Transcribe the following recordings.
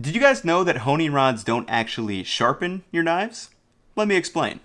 Did you guys know that honing rods don't actually sharpen your knives? Let me explain.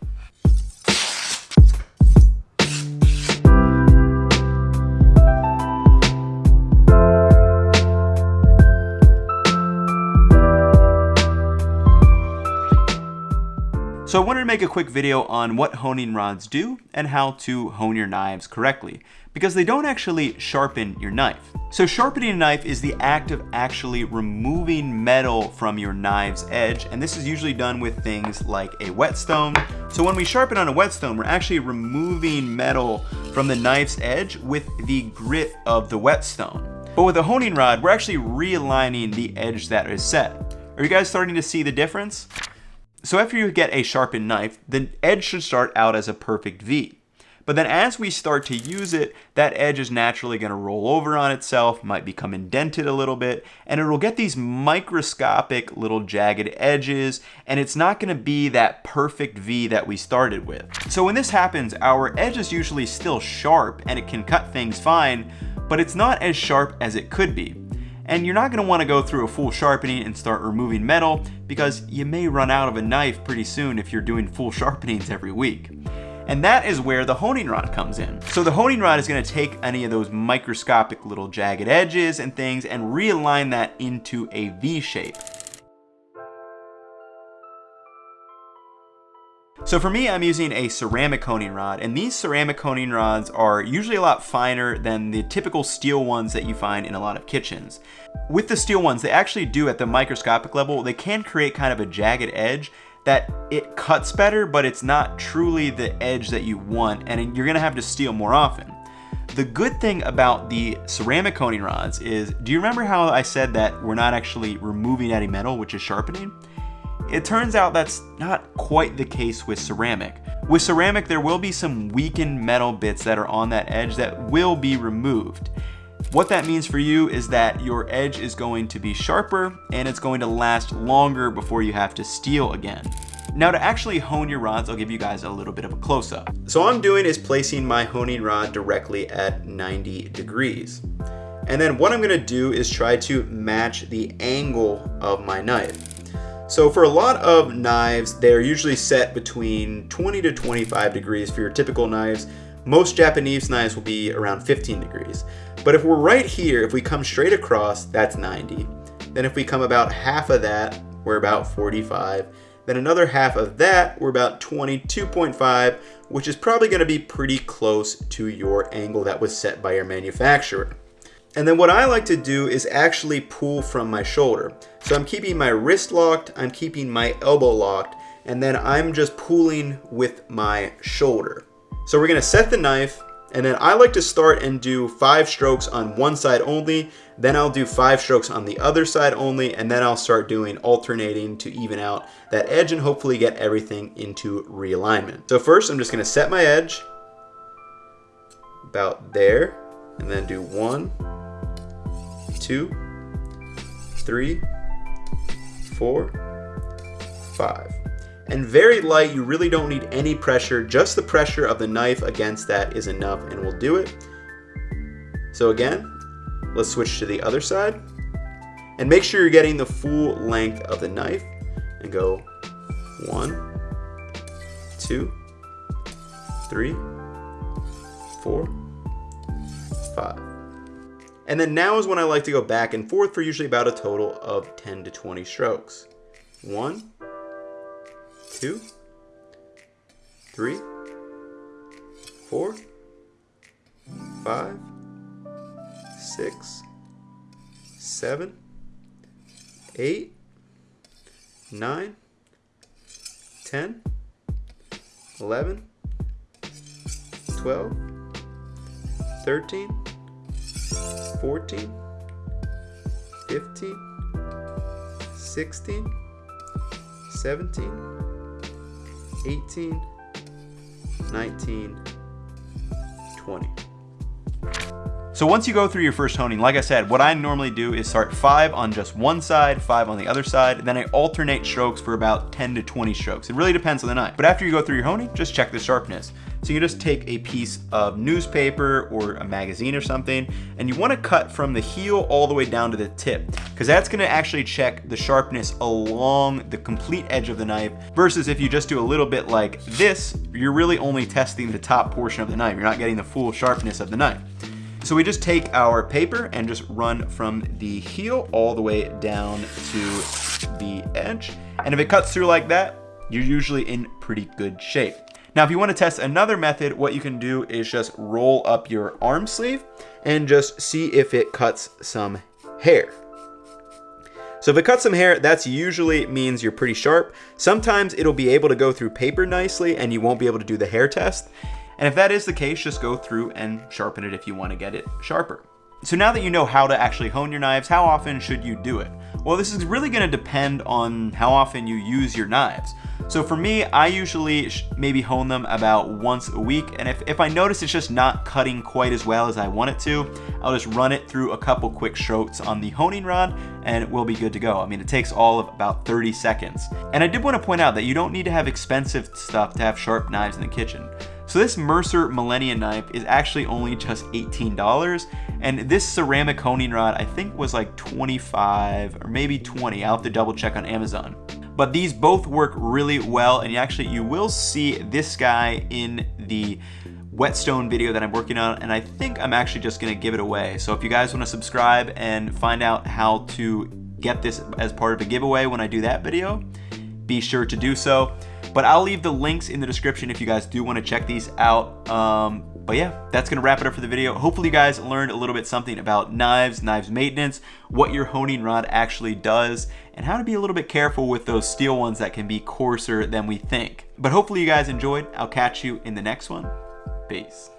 So I wanted to make a quick video on what honing rods do and how to hone your knives correctly, because they don't actually sharpen your knife. So sharpening a knife is the act of actually removing metal from your knife's edge, and this is usually done with things like a whetstone. So when we sharpen on a whetstone, we're actually removing metal from the knife's edge with the grit of the whetstone. But with a honing rod, we're actually realigning the edge that is set. Are you guys starting to see the difference? So after you get a sharpened knife, the edge should start out as a perfect V. But then as we start to use it, that edge is naturally going to roll over on itself, might become indented a little bit, and it'll get these microscopic little jagged edges, and it's not going to be that perfect V that we started with. So when this happens, our edge is usually still sharp and it can cut things fine, but it's not as sharp as it could be. And you're not going to want to go through a full sharpening and start removing metal because you may run out of a knife pretty soon if you're doing full sharpenings every week. And that is where the honing rod comes in. So the honing rod is going to take any of those microscopic little jagged edges and things and realign that into a V shape. So for me, I'm using a ceramic honing rod, and these ceramic honing rods are usually a lot finer than the typical steel ones that you find in a lot of kitchens. With the steel ones, they actually do at the microscopic level, they can create kind of a jagged edge that it cuts better, but it's not truly the edge that you want, and you're gonna have to steel more often. The good thing about the ceramic honing rods is, do you remember how I said that we're not actually removing any metal, which is sharpening? It turns out that's not quite the case with ceramic. With ceramic, there will be some weakened metal bits that are on that edge that will be removed. What that means for you is that your edge is going to be sharper and it's going to last longer before you have to steel again. Now to actually hone your rods, I'll give you guys a little bit of a close-up. So all I'm doing is placing my honing rod directly at 90 degrees. And then what I'm gonna do is try to match the angle of my knife. So for a lot of knives, they're usually set between 20 to 25 degrees for your typical knives. Most Japanese knives will be around 15 degrees. But if we're right here, if we come straight across, that's 90. Then if we come about half of that, we're about 45. Then another half of that, we're about 22.5, which is probably gonna be pretty close to your angle that was set by your manufacturer. And then what I like to do is actually pull from my shoulder. So I'm keeping my wrist locked, I'm keeping my elbow locked, and then I'm just pulling with my shoulder. So we're gonna set the knife, and then I like to start and do five strokes on one side only, then I'll do five strokes on the other side only, and then I'll start doing alternating to even out that edge and hopefully get everything into realignment. So first I'm just gonna set my edge about there, and then do one, two, three, four, five. And very light, you really don't need any pressure. Just the pressure of the knife against that is enough and we'll do it. So again, let's switch to the other side. And make sure you're getting the full length of the knife and go one, two, three, four, five. And then now is when I like to go back and forth for usually about a total of 10 to 20 strokes. One, two, three, four, five, six, seven, eight, nine, ten, eleven, twelve, thirteen. 14, 15, 16, 17, 18, 19, 20. So once you go through your first honing, like I said, what I normally do is start five on just one side, five on the other side, then I alternate strokes for about 10 to 20 strokes. It really depends on the knife. But after you go through your honing, just check the sharpness. So you just take a piece of newspaper or a magazine or something, and you wanna cut from the heel all the way down to the tip, because that's gonna actually check the sharpness along the complete edge of the knife, versus if you just do a little bit like this, you're really only testing the top portion of the knife. You're not getting the full sharpness of the knife. So we just take our paper and just run from the heel all the way down to the edge. And if it cuts through like that, you're usually in pretty good shape. Now, if you want to test another method, what you can do is just roll up your arm sleeve and just see if it cuts some hair. So if it cuts some hair, that's usually means you're pretty sharp. Sometimes it'll be able to go through paper nicely and you won't be able to do the hair test. And if that is the case, just go through and sharpen it if you want to get it sharper. So now that you know how to actually hone your knives, how often should you do it? Well, this is really going to depend on how often you use your knives. So for me, I usually maybe hone them about once a week. And if, if I notice it's just not cutting quite as well as I want it to, I'll just run it through a couple quick strokes on the honing rod and we'll be good to go. I mean, it takes all of about 30 seconds. And I did want to point out that you don't need to have expensive stuff to have sharp knives in the kitchen. So this Mercer Millennium knife is actually only just $18 and this ceramic honing rod I think was like 25 or maybe 20. I'll have to double check on Amazon. But these both work really well and you actually you will see this guy in the whetstone video that I'm working on and I think I'm actually just gonna give it away. So if you guys wanna subscribe and find out how to get this as part of a giveaway when I do that video, be sure to do so. But I'll leave the links in the description if you guys do want to check these out. Um, but yeah, that's to wrap it up for the video. Hopefully you guys learned a little bit something about knives, knives maintenance, what your honing rod actually does, and how to be a little bit careful with those steel ones that can be coarser than we think. But hopefully you guys enjoyed. I'll catch you in the next one. Peace.